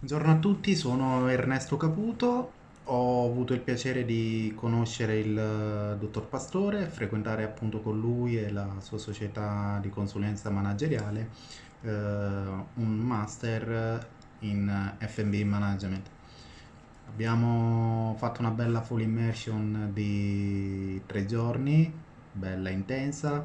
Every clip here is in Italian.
Buongiorno a tutti, sono Ernesto Caputo, ho avuto il piacere di conoscere il eh, dottor Pastore, frequentare appunto con lui e la sua società di consulenza manageriale eh, un master in F&B Management. Abbiamo fatto una bella full immersion di tre giorni, bella intensa,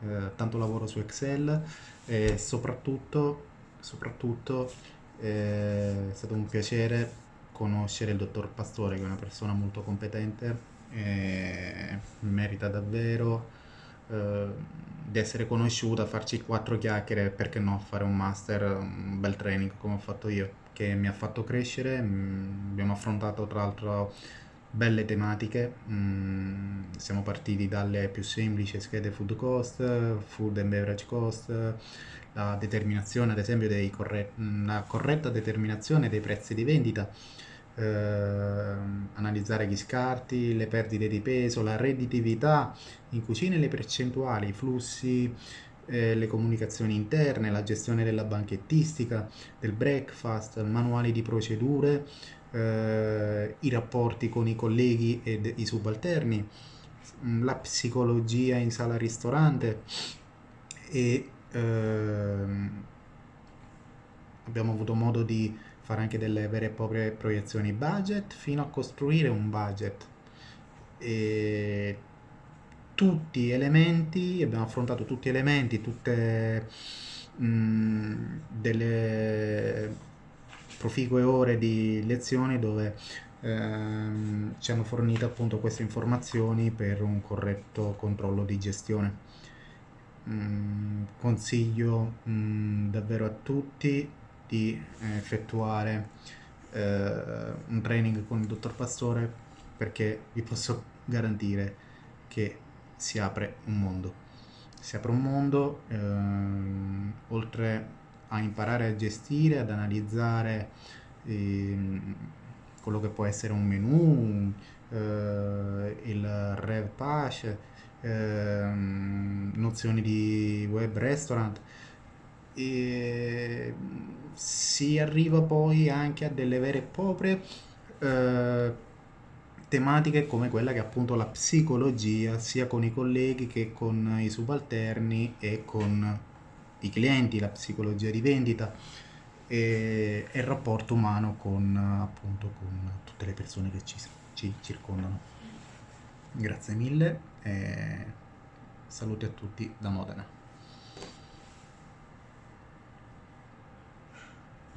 eh, tanto lavoro su Excel e soprattutto, soprattutto è stato un piacere conoscere il dottor Pastore, che è una persona molto competente e merita davvero eh, di essere conosciuta, farci quattro chiacchiere, perché no, fare un master, un bel training come ho fatto io, che mi ha fatto crescere. Mm, abbiamo affrontato tra l'altro belle tematiche, mm, siamo partiti dalle più semplici schede food cost, food and beverage cost, la determinazione ad esempio dei corre la corretta determinazione dei prezzi di vendita, eh, analizzare gli scarti, le perdite di peso, la redditività in cucina e le percentuali, i flussi, eh, le comunicazioni interne, la gestione della banchettistica, del breakfast, manuali di procedure, eh, i rapporti con i colleghi ed i subalterni, mm, la psicologia in sala ristorante e ehm, abbiamo avuto modo di fare anche delle vere e proprie proiezioni budget fino a costruire un budget. E tutti elementi abbiamo affrontato tutti elementi tutte mh, mm, delle proficue ore di lezioni dove ehm, ci hanno fornito appunto queste informazioni per un corretto controllo di gestione. Mm, consiglio mm, davvero a tutti di eh, effettuare eh, un training con il dottor Pastore perché vi posso garantire che si apre un mondo. Si apre un mondo ehm, oltre a imparare a gestire, ad analizzare ehm, quello che può essere un menu, eh, il rev pash, ehm, nozioni di web restaurant. E si arriva poi anche a delle vere e proprie eh, tematiche come quella che è appunto la psicologia sia con i colleghi che con i subalterni e con i clienti, la psicologia di vendita e, e il rapporto umano con, appunto, con tutte le persone che ci, ci circondano. Grazie mille e saluti a tutti da Modena.